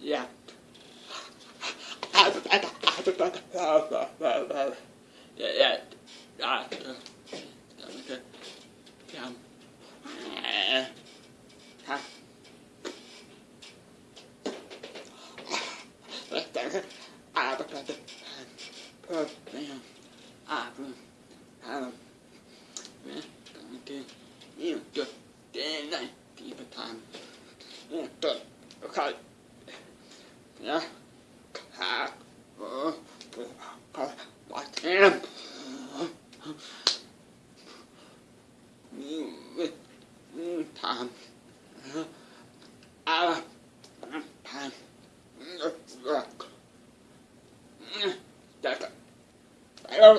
Yeah. Yeah, yeah. Problem. Problem. Problem. Man, don't do you do daylight time. You do okay. Yeah. Cock. Oh. Cock. What him? Yeah.